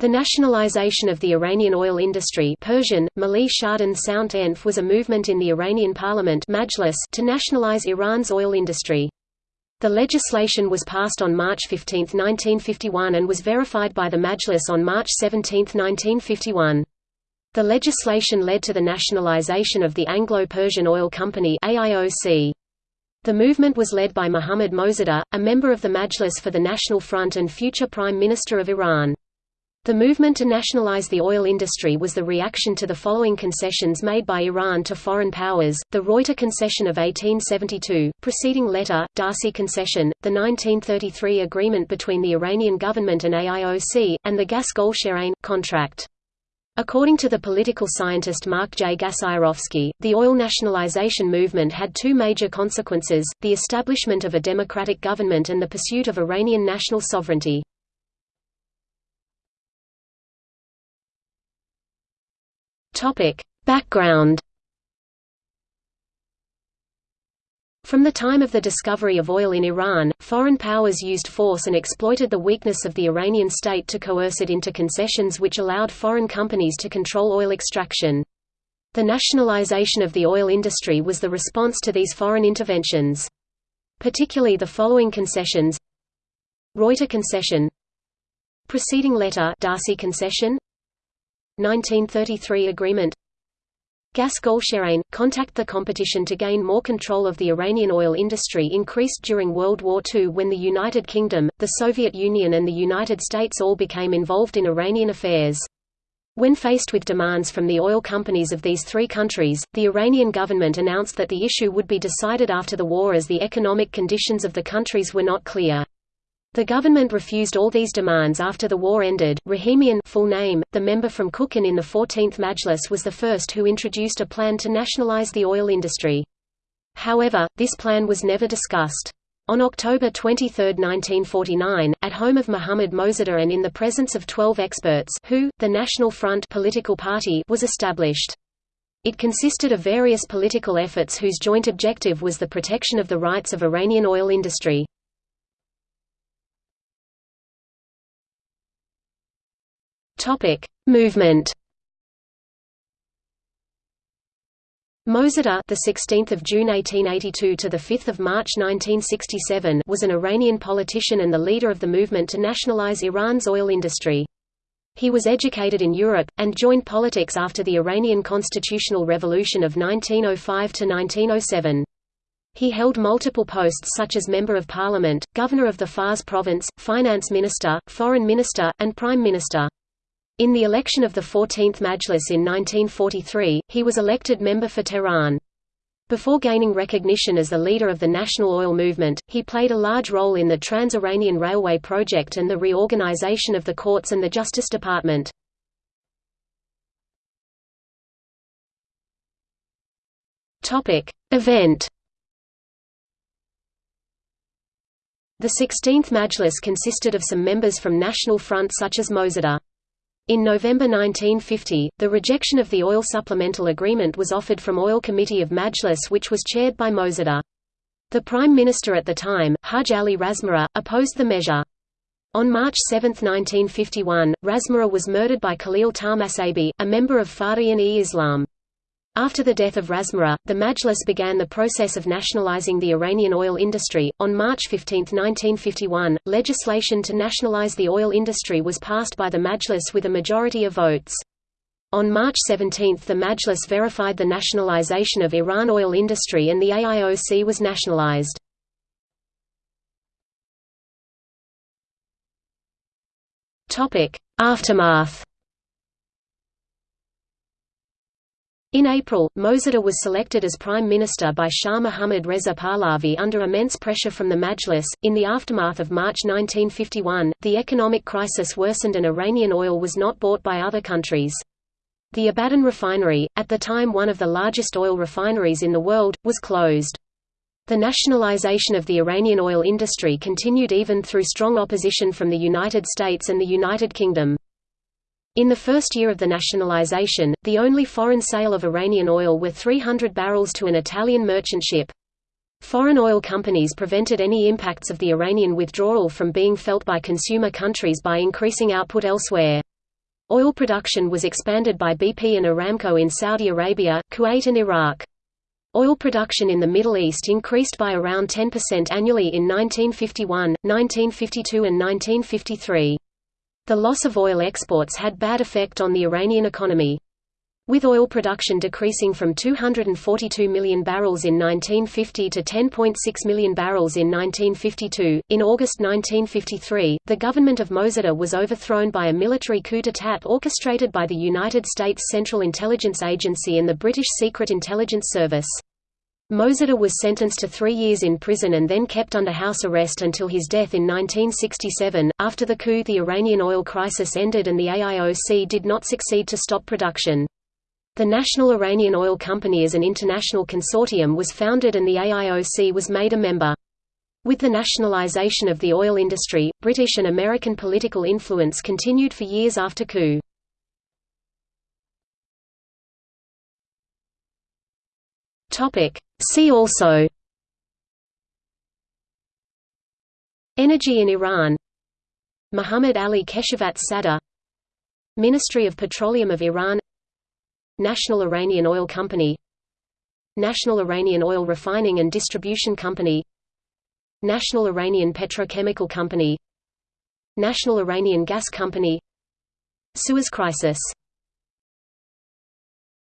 The nationalization of the Iranian oil industry Persian, Mali Sound Enf was a movement in the Iranian parliament Majlis to nationalize Iran's oil industry. The legislation was passed on March 15, 1951 and was verified by the Majlis on March 17, 1951. The legislation led to the nationalization of the Anglo-Persian Oil Company AIOC. The movement was led by Mohammad Mosaddegh, a member of the Majlis for the National Front and future Prime Minister of Iran. The movement to nationalize the oil industry was the reaction to the following concessions made by Iran to foreign powers, the Reuter Concession of 1872, preceding letter, D'Arcy Concession, the 1933 agreement between the Iranian government and AIOC, and the Gas Golsherain, contract. According to the political scientist Mark J. Gasiorowski, the oil nationalization movement had two major consequences, the establishment of a democratic government and the pursuit of Iranian national sovereignty. Topic: Background From the time of the discovery of oil in Iran, foreign powers used force and exploited the weakness of the Iranian state to coerce it into concessions which allowed foreign companies to control oil extraction. The nationalization of the oil industry was the response to these foreign interventions. Particularly the following concessions Reuter concession Preceding letter D'Arcy concession 1933 agreement Gas Golsherain – contact The competition to gain more control of the Iranian oil industry increased during World War II when the United Kingdom, the Soviet Union and the United States all became involved in Iranian affairs. When faced with demands from the oil companies of these three countries, the Iranian government announced that the issue would be decided after the war as the economic conditions of the countries were not clear. The government refused all these demands after the war ended. Rahimian full name, the member from Kukan in the 14th Majlis was the first who introduced a plan to nationalize the oil industry. However, this plan was never discussed. On October 23, 1949, at home of Muhammad Mosaddegh and in the presence of 12 experts who, the National Front political party was established. It consisted of various political efforts whose joint objective was the protection of the rights of Iranian oil industry. Topic: Movement. Mosaddegh, the 16th of June 1882 to the 5th of March 1967, was an Iranian politician and the leader of the movement to nationalize Iran's oil industry. He was educated in Europe and joined politics after the Iranian constitutional revolution of 1905 to 1907. He held multiple posts such as Member of Parliament, Governor of the Fars province, Finance Minister, Foreign Minister, and Prime Minister. In the election of the 14th Majlis in 1943, he was elected member for Tehran. Before gaining recognition as the leader of the national oil movement, he played a large role in the Trans-Iranian Railway project and the reorganization of the courts and the Justice Department. Event The 16th Majlis consisted of some members from National Front such as Mosaddegh. In November 1950, the rejection of the oil supplemental agreement was offered from Oil Committee of Majlis which was chaired by Mosaddegh. The Prime Minister at the time, Haj Ali Razmara, opposed the measure. On March 7, 1951, Razmara was murdered by Khalil Tahmasbi, a member of Fadayan-e-Islam. After the death of Razmara, the Majlis began the process of nationalizing the Iranian oil industry. On March 15, 1951, legislation to nationalize the oil industry was passed by the Majlis with a majority of votes. On March 17 the Majlis verified the nationalization of Iran oil industry and the AIOC was nationalized. Aftermath In April, Mosaddegh was selected as Prime Minister by Shah Mohammad Reza Pahlavi under immense pressure from the Majlis. In the aftermath of March 1951, the economic crisis worsened and Iranian oil was not bought by other countries. The Abadan refinery, at the time one of the largest oil refineries in the world, was closed. The nationalization of the Iranian oil industry continued even through strong opposition from the United States and the United Kingdom. In the first year of the nationalization, the only foreign sale of Iranian oil were 300 barrels to an Italian merchant ship. Foreign oil companies prevented any impacts of the Iranian withdrawal from being felt by consumer countries by increasing output elsewhere. Oil production was expanded by BP and Aramco in Saudi Arabia, Kuwait and Iraq. Oil production in the Middle East increased by around 10% annually in 1951, 1952 and 1953. The loss of oil exports had bad effect on the Iranian economy. With oil production decreasing from 242 million barrels in 1950 to 10.6 million barrels in 1952, in August 1953, the government of Mosaddegh was overthrown by a military coup d'état orchestrated by the United States Central Intelligence Agency and the British Secret Intelligence Service. Mosaddegh was sentenced to three years in prison and then kept under house arrest until his death in 1967. After the coup, the Iranian oil crisis ended and the AIOC did not succeed to stop production. The National Iranian Oil Company as an international consortium was founded and the AIOC was made a member. With the nationalization of the oil industry, British and American political influence continued for years after coup. See also Energy in Iran Muhammad Ali Keshavarz Sadr Ministry of Petroleum of Iran National Iranian Oil Company National Iranian Oil Refining and Distribution Company National Iranian Petrochemical Company National Iranian Gas Company Suez Crisis